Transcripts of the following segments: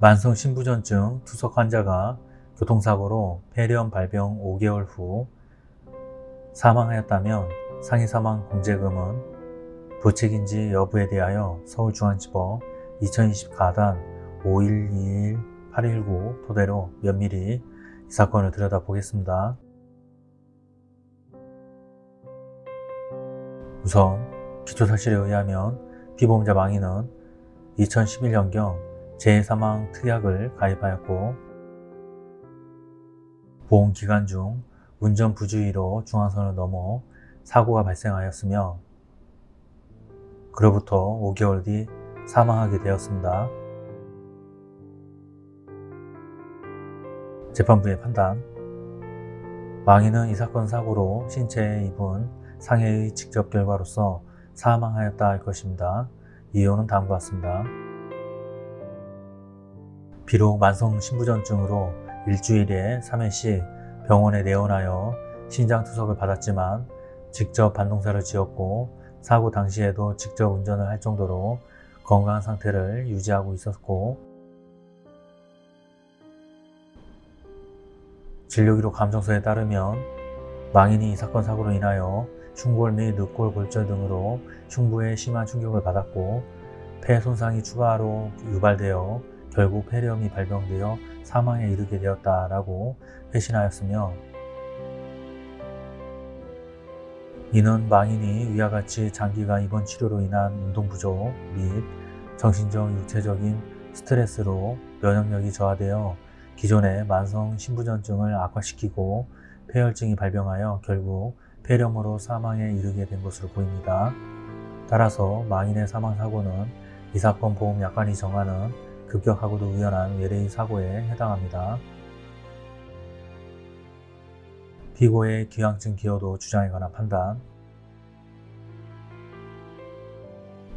만성 신부전증 투석 환자가 교통사고로 폐렴 발병 5개월 후 사망하였다면 상해 사망 공제금은 부책인지 여부에 대하여 서울중앙지법 2020 가단 5121-819 토대로 면밀히 이 사건을 들여다보겠습니다. 우선 기초사실에 의하면 피보험자 망인은 2011년경 재해사망 특약을 가입하였고 보험 기간 중 운전 부주의로 중앙선을 넘어 사고가 발생하였으며 그로부터 5개월 뒤 사망하게 되었습니다. 재판부의 판단 망인은 이 사건 사고로 신체에 입은 상해의 직접 결과로서 사망하였다 할 것입니다. 이유는 다음과 같습니다. 비록 만성 신부전증으로 일주일에 3회씩 병원에 내원하여 신장투석을 받았지만 직접 반동사를 지었고 사고 당시에도 직접 운전을 할 정도로 건강한 상태를 유지하고 있었고 진료기록 감정서에 따르면 망인이 이 사건 사고로 인하여 흉골 및 늑골 골절 등으로 흉부에 심한 충격을 받았고 폐 손상이 추가로 유발되어 결국 폐렴이 발병되어 사망에 이르게 되었다라고 회신하였으며 이는 망인이 위와 같이 장기간 입원 치료로 인한 운동 부족 및 정신적 육체적인 스트레스로 면역력이 저하되어 기존의 만성 신부전증을 악화시키고 폐혈증이 발병하여 결국 폐렴으로 사망에 이르게 된 것으로 보입니다. 따라서 망인의 사망사고는 이 사건 보험 약관이 정하는 급격하고도 우연한 외래의 사고에 해당합니다. 피고의 기왕증 기여도 주장에 관한 판단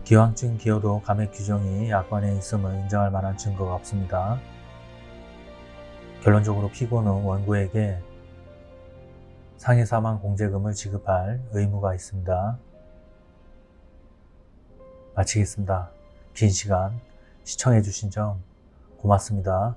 기왕증 기여도 감액 규정이 약관에 있음을 인정할 만한 증거가 없습니다. 결론적으로 피고는 원고에게 상해 사망 공제금을 지급할 의무가 있습니다. 마치겠습니다. 긴 시간 시청해주신 점 고맙습니다.